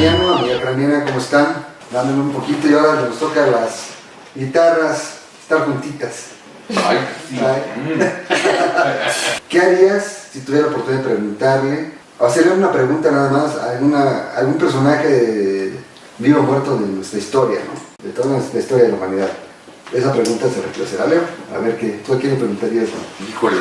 Oigan, ¿cómo están? Dándome un poquito y ahora nos toca las guitarras estar juntitas. Ay, sí. Ay. ¿Qué harías si tuviera la oportunidad de preguntarle, o hacerle una pregunta nada más a alguna, algún personaje de- vivo o muerto de nuestra historia, ¿no? De toda nuestra historia de la humanidad? Esa pregunta se reemplazará, Leo. A ver, ¿qué? ¿tú a quién le preguntarías? no? Híjole,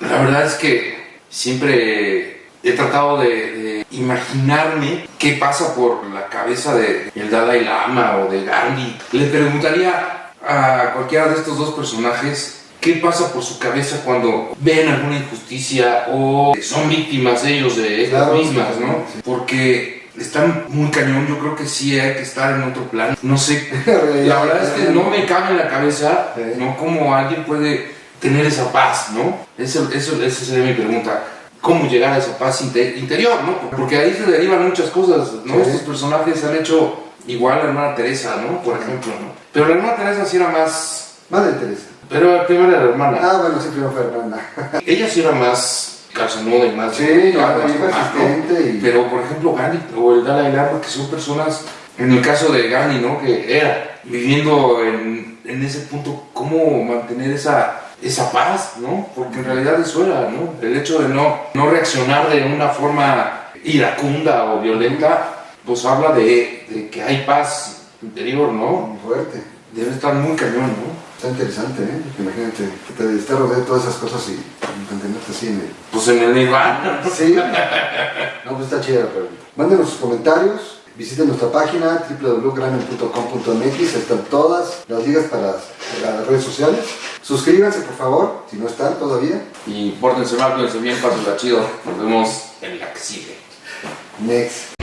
la verdad es que siempre he tratado de, de imaginarme qué pasa por la cabeza de el Dalai Lama o de Gandhi. Le preguntaría a cualquiera de estos dos personajes qué pasa por su cabeza cuando ven alguna injusticia o son víctimas ellos de estas Claro, mismas, ¿no? Porque están muy cañón, yo creo que sí hay que estar en otro plan. No sé, la verdad es que no me cabe en la cabeza. ¿no? Cómo alguien puede tener esa paz, ¿no? Eso, eso, esa sería mi pregunta. ¿Cómo llegar a esa paz inte- interior, no? Porque ahí se derivan muchas cosas, ¿no? Sí. Estos personajes han hecho igual a la hermana Teresa, ¿no? Por ejemplo, ¿no? Pero la hermana Teresa sí era más... Madre Teresa. Pero primero era la hermana. Ah, bueno, sí, primero fue hermana. Ella sí era más calzonuda y más... Sí, claro, más, ¿no? persistente y... Pero, por ejemplo, Gandhi o el Dalai Lama, que son personas, en el caso de Gandhi, ¿no? Que era viviendo en, en ese punto, cómo mantener esa, esa paz, ¿no? Porque en realidad eso era, ¿no? El hecho de no, no reaccionar de una forma iracunda o violenta, pues habla de, de que hay paz interior, ¿no? Muy fuerte. Debe estar muy cañón, ¿no? Está interesante, ¿eh? Imagínate que te estés rodeado de todas esas cosas y mantenerte así en el... Pues en el Nirvana. Sí. No, pues está chida la pregunta. Mándenos sus comentarios. Visiten nuestra página www.gramen.com.mx. Están todas las ligas para las, para las redes sociales. Suscríbanse, por favor, si no están todavía. Y pórtense mal, cuídense bien, pásenla chido. Nos vemos en la que sigue. Next.